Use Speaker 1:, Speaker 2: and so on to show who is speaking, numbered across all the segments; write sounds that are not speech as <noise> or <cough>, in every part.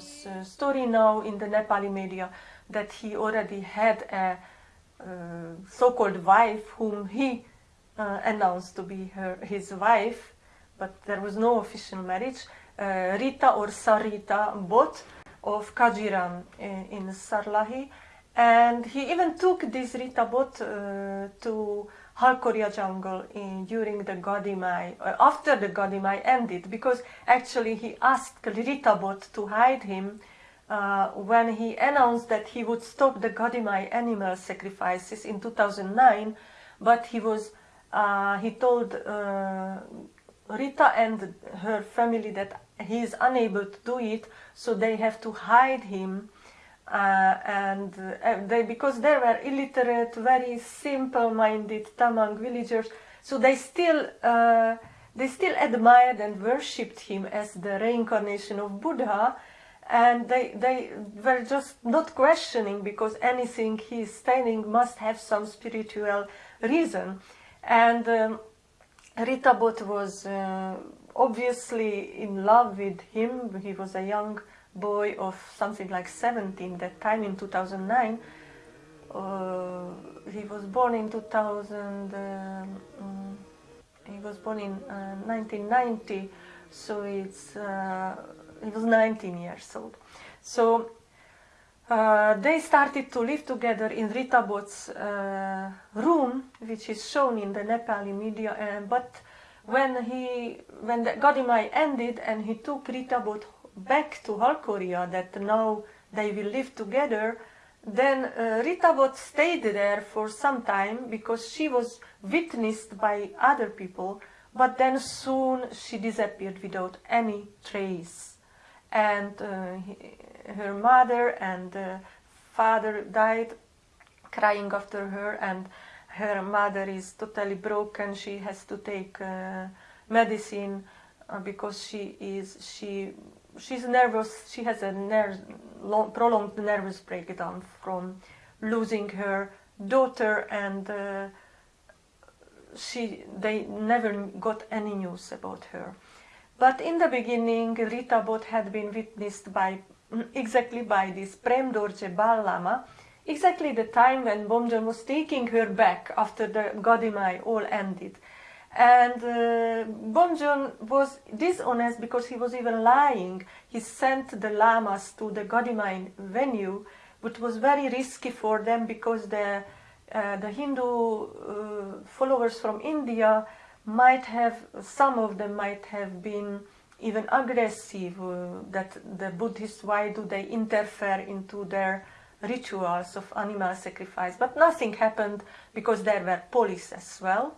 Speaker 1: famous uh, story now in the Nepali media that he already had a uh, so-called wife whom he uh, announced to be her, his wife, but there was no official marriage. Uh, Rita or Sarita Bot of Kajiran in, in Sarlahi, and he even took this Rita Bot uh, to Halkoria jungle in, during the Gadimai, uh, after the Gadimai ended, because actually he asked Rita Bot to hide him uh, when he announced that he would stop the Gadimai animal sacrifices in 2009, but he was uh, he told uh, Rita and her family that he is unable to do it, so they have to hide him. Uh, and uh, they, because they were illiterate, very simple-minded Tamang villagers, so they still uh, they still admired and worshipped him as the reincarnation of Buddha, and they they were just not questioning because anything he is saying must have some spiritual reason, and. Um, Rita Bot was uh, obviously in love with him. He was a young boy of something like 17 that time in 2009. Uh, he was born in 2000, uh, um, he was born in 1990, uh, so it's, uh, he was 19 years old. So uh, they started to live together in Rita Bot's uh, room, which is shown in the Nepali media. But when he, when the Gadimai ended and he took Rita Bot back to Halkoria, that now they will live together, then uh, Rita Bot stayed there for some time because she was witnessed by other people, but then soon she disappeared without any trace. And uh, he, her mother and uh, father died crying after her and her mother is totally broken she has to take uh, medicine uh, because she is she she's nervous she has a ner long, prolonged nervous breakdown from losing her daughter and uh, she they never got any news about her but in the beginning Rita Bot had been witnessed by exactly by this Prem Dorje Bal Lama, exactly the time when Bomjon was taking her back after the Gadimai all ended. And uh, was dishonest because he was even lying. He sent the lamas to the Gadimai venue, which was very risky for them because the, uh, the Hindu uh, followers from India might have, some of them might have been even aggressive, uh, that the Buddhists, why do they interfere into their rituals of animal sacrifice? But nothing happened because there were police as well.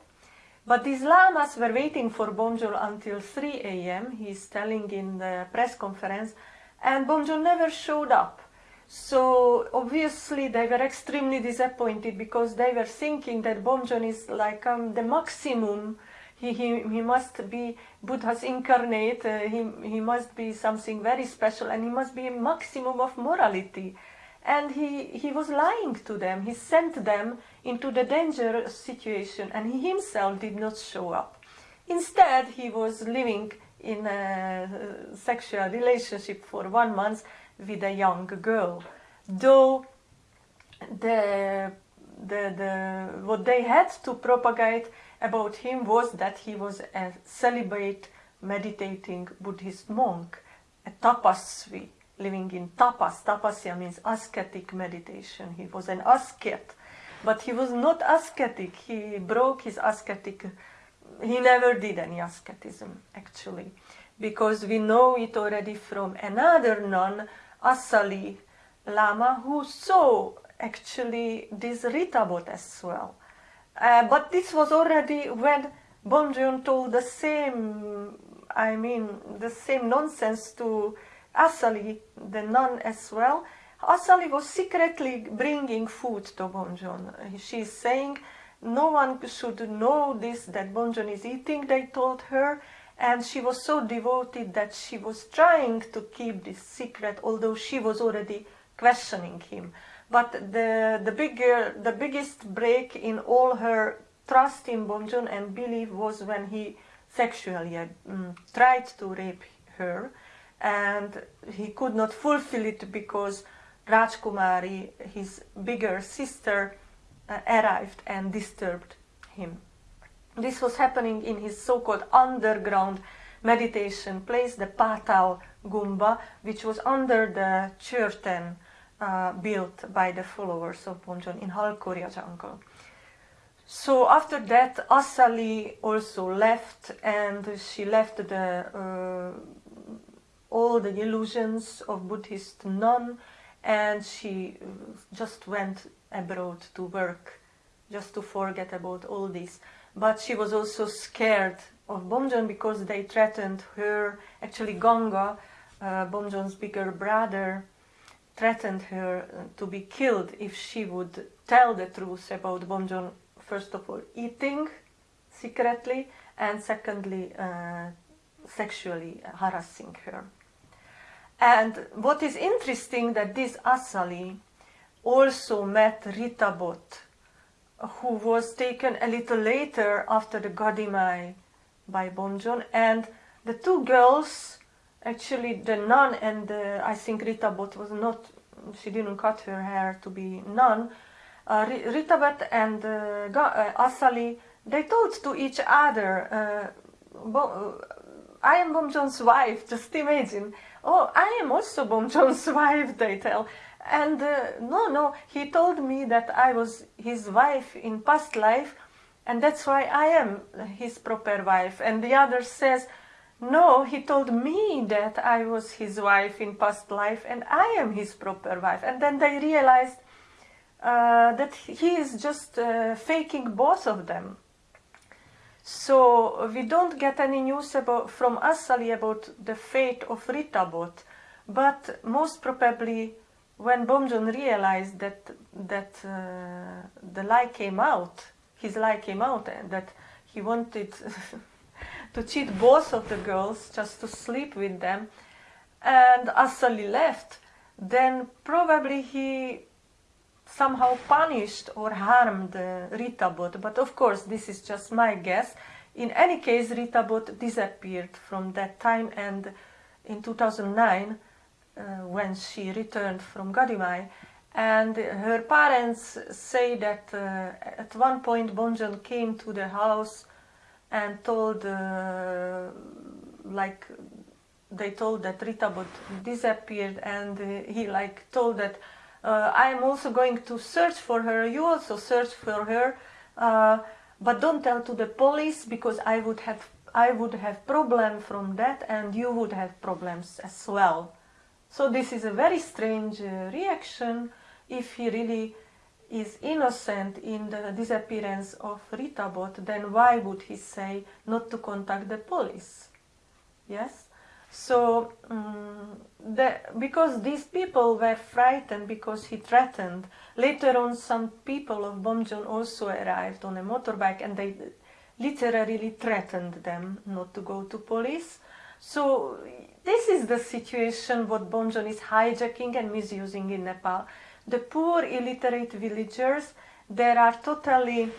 Speaker 1: But these lamas were waiting for Bomjon until 3 a.m., he's telling in the press conference, and Bomjon never showed up. So obviously they were extremely disappointed because they were thinking that Bomjon is like um, the maximum he, he, he must be Buddha's incarnate, uh, he, he must be something very special and he must be a maximum of morality. And he, he was lying to them, he sent them into the danger situation and he himself did not show up. Instead, he was living in a uh, sexual relationship for one month with a young girl. Though the, the, the, what they had to propagate about him was that he was a celibate, meditating Buddhist monk, a tapasvi, living in tapas. Tapasya means ascetic meditation. He was an ascet, but he was not ascetic. He broke his ascetic. He never did any asceticism, actually, because we know it already from another nun, Asali Lama, who saw actually this Rita Bot as well. Uh, but this was already when Bomjon told the same, I mean, the same nonsense to Asali, the nun as well. Asali was secretly bringing food to Bomjon. She's saying no one should know this, that Bomjon is eating, they told her. And she was so devoted that she was trying to keep this secret, although she was already questioning him. But the, the, bigger, the biggest break in all her trust in Bomjon and belief was when he sexually um, tried to rape her. And he could not fulfill it because Rajkumari, his bigger sister, uh, arrived and disturbed him. This was happening in his so-called underground meditation place, the Patal Gumba, which was under the Churten uh, built by the followers of Bomjon in Halkoria jungle. So after that, Asali also left, and she left the uh, all the illusions of Buddhist nun, and she just went abroad to work, just to forget about all this. But she was also scared of Bomjon because they threatened her. Actually, Ganga, uh, Bomjon's bigger brother, threatened her uh, to be killed if she would tell the truth about Bomjon, first of all, eating secretly, and secondly, uh, sexually harassing her. And what is interesting that this Asali also met Ritabot, who was taken a little later after the Gadimai by Bomjon, and the two girls, actually the nun and the, I think Ritabot was not, she didn't cut her hair to be nun, uh, Ritabot and uh, uh, Asali, they told to each other, uh, uh, I am Bomjon's wife, just imagine. Oh, I am also Bomjon's <laughs> wife, they tell. And uh, no, no, he told me that I was his wife in past life, and that's why I am his proper wife. And the other says, no, he told me that I was his wife in past life, and I am his proper wife. And then they realized uh, that he is just uh, faking both of them. So we don't get any news about, from Asali about the fate of Ritabot, but most probably when Bomjon realized that that uh, the lie came out, his lie came out, and that he wanted <laughs> to cheat both of the girls just to sleep with them, and Asali left, then probably he somehow punished or harmed uh, Ritabot. But of course, this is just my guess. In any case, Ritabot disappeared from that time, and in 2009, uh, when she returned from Gadimai, and her parents say that uh, at one point Bomjon came to the house and told, uh, like, they told that Ritabot disappeared, and uh, he like told that uh, I am also going to search for her. You also search for her, uh, but don't tell to the police because I would have I would have problem from that, and you would have problems as well. So this is a very strange uh, reaction. If he really is innocent in the disappearance of Ritabot, then why would he say not to contact the police? Yes. So, um, the, because these people were frightened because he threatened, later on some people of Bomjon also arrived on a motorbike and they literally threatened them not to go to police. So this is the situation what Bomjon is hijacking and misusing in Nepal. The poor illiterate villagers, they are totally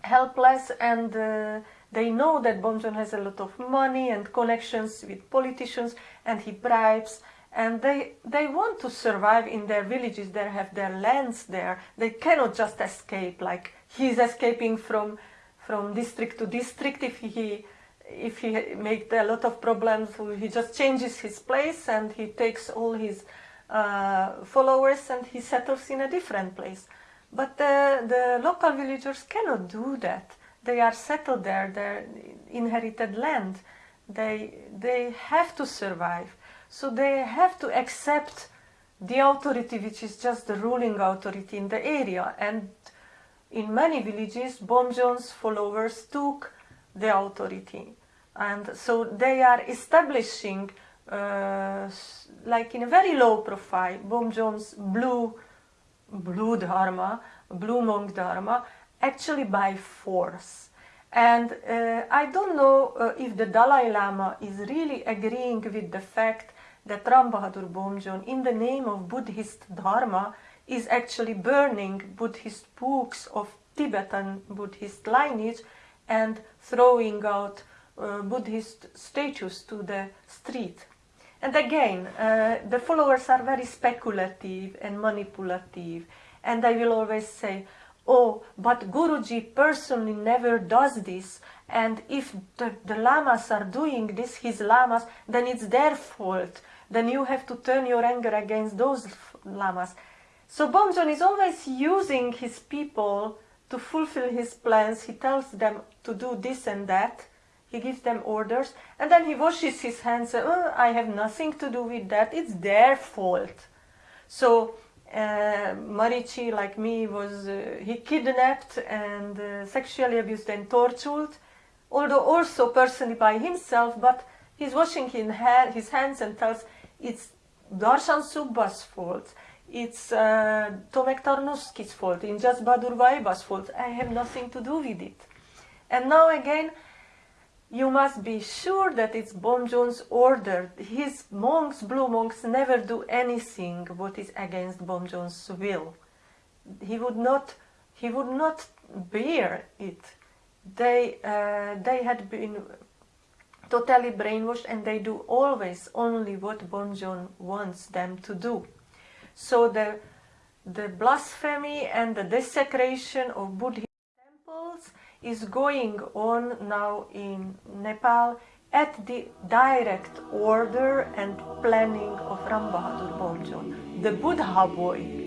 Speaker 1: helpless and uh, they know that Bomjon has a lot of money and connections with politicians and he bribes and they, they want to survive in their villages, they have their lands there. They cannot just escape like he's escaping from, from district to district if he, if he makes a lot of problems, he just changes his place and he takes all his uh, followers and he settles in a different place. But the, the local villagers cannot do that they are settled there, their inherited land. They, they have to survive. So they have to accept the authority which is just the ruling authority in the area. And in many villages, Bomjon's followers took the authority. And so they are establishing, uh, like in a very low profile, Bomjon's blue, blue dharma, blue monk dharma, actually by force. And uh, I don't know uh, if the Dalai Lama is really agreeing with the fact that Ram Bahadur Bomjon, in the name of Buddhist Dharma, is actually burning Buddhist books of Tibetan Buddhist lineage and throwing out uh, Buddhist statues to the street. And again, uh, the followers are very speculative and manipulative, and I will always say, "Oh, but Guruji personally never does this, and if the, the lamas are doing this, his lamas, then it's their fault. Then you have to turn your anger against those lamas." So Bomjon is always using his people to fulfill his plans. He tells them to do this and that he gives them orders and then he washes his hands. Oh, I have nothing to do with that. It's their fault. So uh, Marichi, like me, was uh, he kidnapped and uh, sexually abused and tortured, although also personally by himself. But he's washing his hands and tells it's Darshan Subba's fault. It's uh, Tomek Tarnowski's fault. Just Badur Vaiba's fault. I have nothing to do with it. And now again, you must be sure that it's Bomjon's order. His monks, blue monks, never do anything what is against Bomjon's will. He would not, he would not bear it. They, uh, they had been totally brainwashed and they do always only what Bomjon wants them to do. So the, the blasphemy and the desecration of Buddhist temples is going on now in Nepal at the direct order and planning of Ram Bahadur Bomjon, the Buddha boy